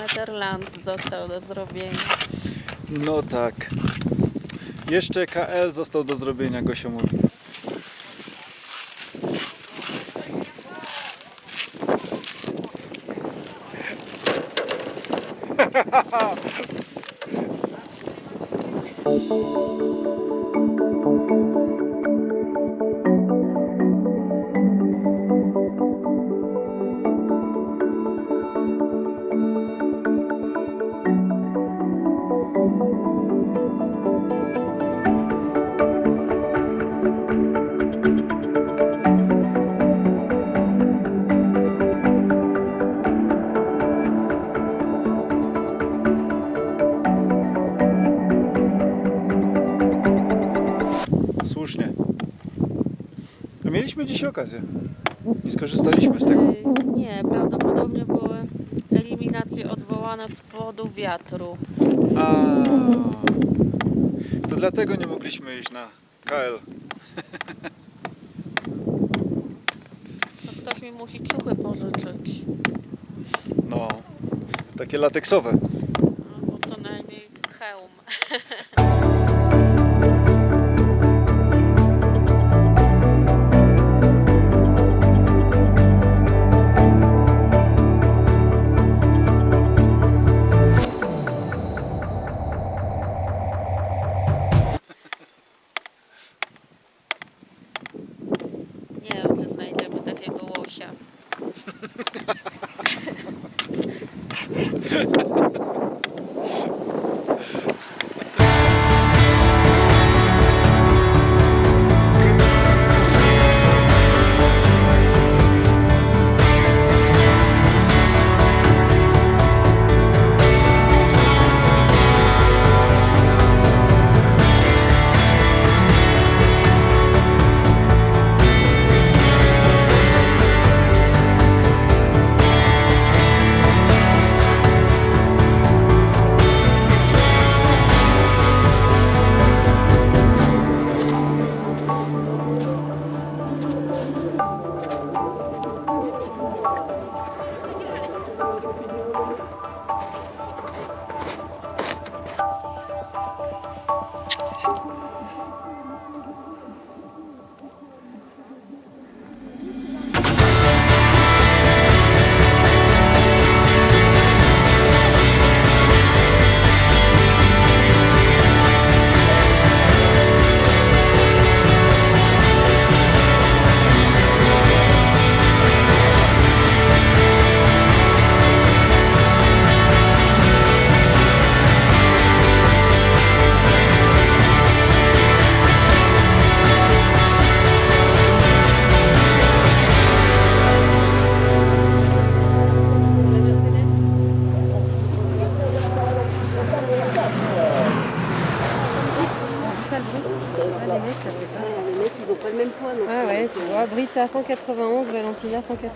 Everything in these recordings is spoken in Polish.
kilometr Lands został do zrobienia. No tak. Jeszcze KL został do zrobienia, Gosia mówi. Dzisiaj okazję. I skorzystaliśmy z tego. Y, Nie, prawdopodobnie były eliminacje odwołane z powodu wiatru. A, to dlatego nie mogliśmy iść na KL. To ktoś mi musi ciuchy pożyczyć. No, takie lateksowe. 191, Valentina 191.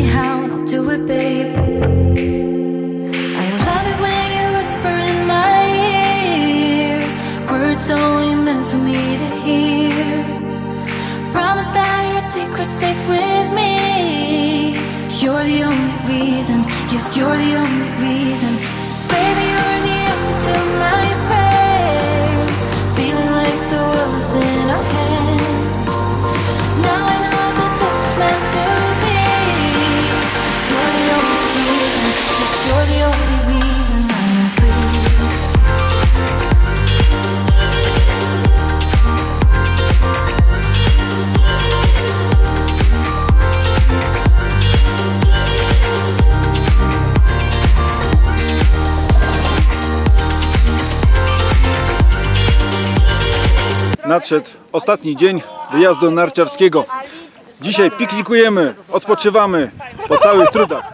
me how, I'll do it, babe. I love it when you whisper in my ear. Words only meant for me to hear. Promise that your secret's safe with me. You're the only reason, yes, you're the only reason. Baby, nadszedł ostatni dzień wyjazdu narciarskiego. Dzisiaj piknikujemy, odpoczywamy po całych trudach.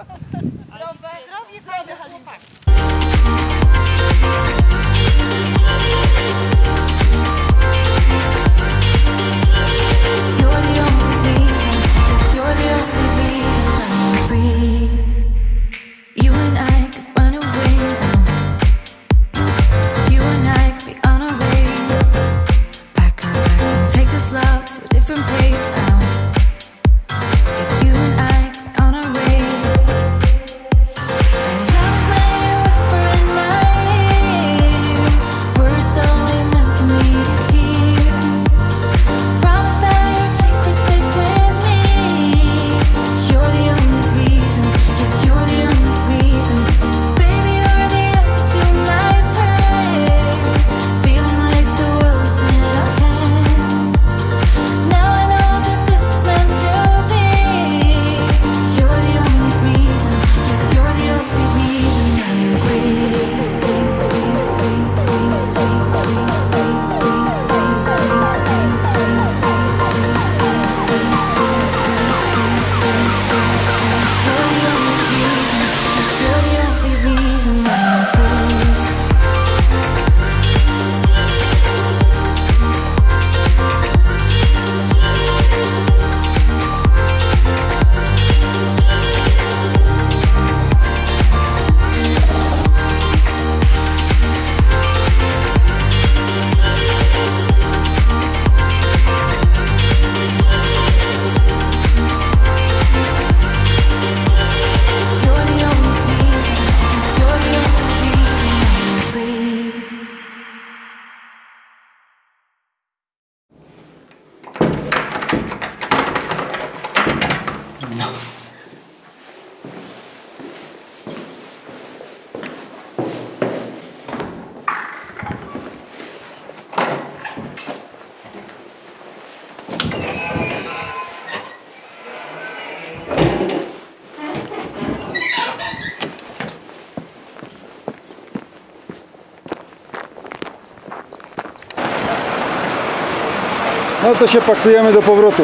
No to się pakujemy do powrotu.